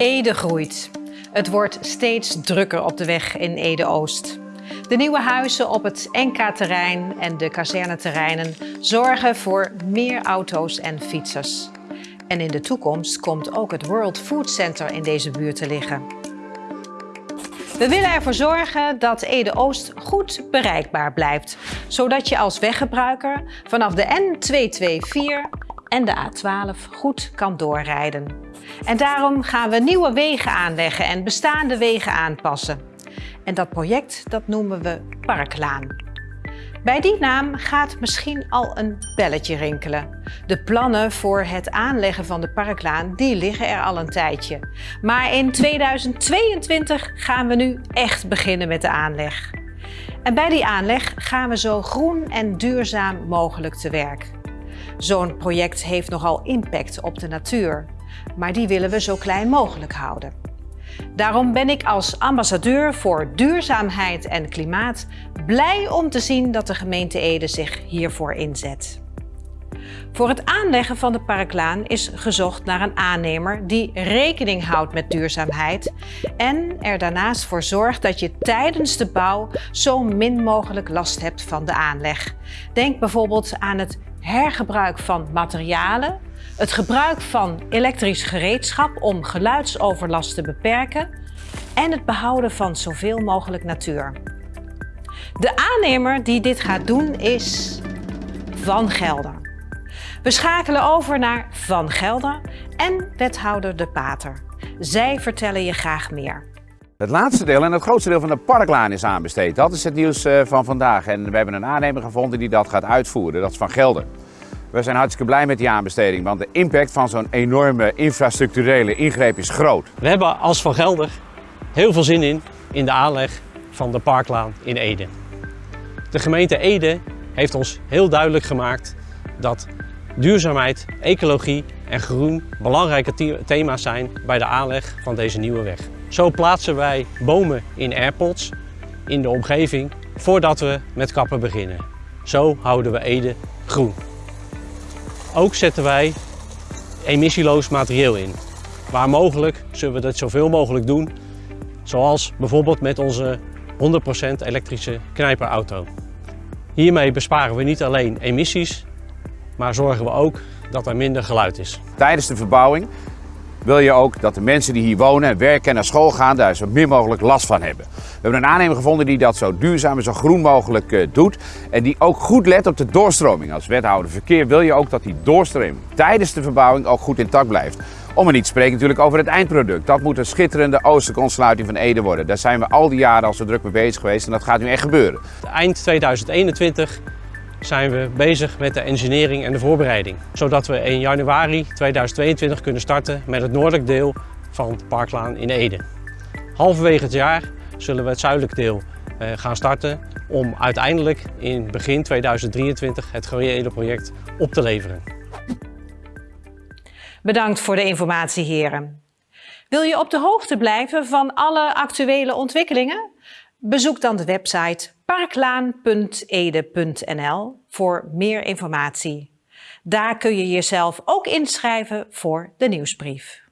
Ede groeit. Het wordt steeds drukker op de weg in Ede-Oost. De nieuwe huizen op het NK-terrein en de kazerneterreinen zorgen voor meer auto's en fietsers. En in de toekomst komt ook het World Food Center in deze buurt te liggen. We willen ervoor zorgen dat Ede-Oost goed bereikbaar blijft, zodat je als weggebruiker vanaf de N224 en de A12 goed kan doorrijden. En daarom gaan we nieuwe wegen aanleggen en bestaande wegen aanpassen. En dat project dat noemen we Parklaan. Bij die naam gaat misschien al een belletje rinkelen. De plannen voor het aanleggen van de parklaan die liggen er al een tijdje. Maar in 2022 gaan we nu echt beginnen met de aanleg. En bij die aanleg gaan we zo groen en duurzaam mogelijk te werk. Zo'n project heeft nogal impact op de natuur, maar die willen we zo klein mogelijk houden. Daarom ben ik als ambassadeur voor duurzaamheid en klimaat blij om te zien dat de gemeente Ede zich hiervoor inzet. Voor het aanleggen van de parklaan is gezocht naar een aannemer die rekening houdt met duurzaamheid en er daarnaast voor zorgt dat je tijdens de bouw zo min mogelijk last hebt van de aanleg. Denk bijvoorbeeld aan het hergebruik van materialen, het gebruik van elektrisch gereedschap om geluidsoverlast te beperken en het behouden van zoveel mogelijk natuur. De aannemer die dit gaat doen is Van Gelder. We schakelen over naar Van Gelder en wethouder De Pater. Zij vertellen je graag meer. Het laatste deel en het grootste deel van de parklaan is aanbesteed. Dat is het nieuws eh, van vandaag. En we hebben een aannemer gevonden die dat gaat uitvoeren. Dat is Van Gelder. We zijn hartstikke blij met die aanbesteding, want de impact van zo'n enorme infrastructurele ingreep is groot. We hebben als Van Gelder heel veel zin in, in de aanleg van de parklaan in Ede. De gemeente Ede heeft ons heel duidelijk gemaakt dat duurzaamheid, ecologie en groen belangrijke thema's zijn bij de aanleg van deze nieuwe weg. Zo plaatsen wij bomen in airpods in de omgeving voordat we met kappen beginnen. Zo houden we Ede groen. Ook zetten wij emissieloos materieel in. Waar mogelijk zullen we dat zoveel mogelijk doen, zoals bijvoorbeeld met onze 100% elektrische knijperauto. Hiermee besparen we niet alleen emissies, maar zorgen we ook dat er minder geluid is. Tijdens de verbouwing wil je ook dat de mensen die hier wonen, werken en naar school gaan, daar zo min mogelijk last van hebben. We hebben een aannemer gevonden die dat zo duurzaam en zo groen mogelijk uh, doet. En die ook goed let op de doorstroming. Als wethouder verkeer wil je ook dat die doorstroming tijdens de verbouwing ook goed intact blijft. Om er niet te spreken natuurlijk over het eindproduct. Dat moet een schitterende oosterkontsluiting van Ede worden. Daar zijn we al die jaren al zo druk mee bezig geweest en dat gaat nu echt gebeuren. Eind 2021 zijn we bezig met de engineering en de voorbereiding. Zodat we in januari 2022 kunnen starten met het noordelijk deel van Parklaan in Ede. Halverwege het jaar zullen we het zuidelijk deel eh, gaan starten om uiteindelijk in begin 2023 het gehele project op te leveren. Bedankt voor de informatie heren. Wil je op de hoogte blijven van alle actuele ontwikkelingen? Bezoek dan de website parklaan.ede.nl voor meer informatie. Daar kun je jezelf ook inschrijven voor de nieuwsbrief.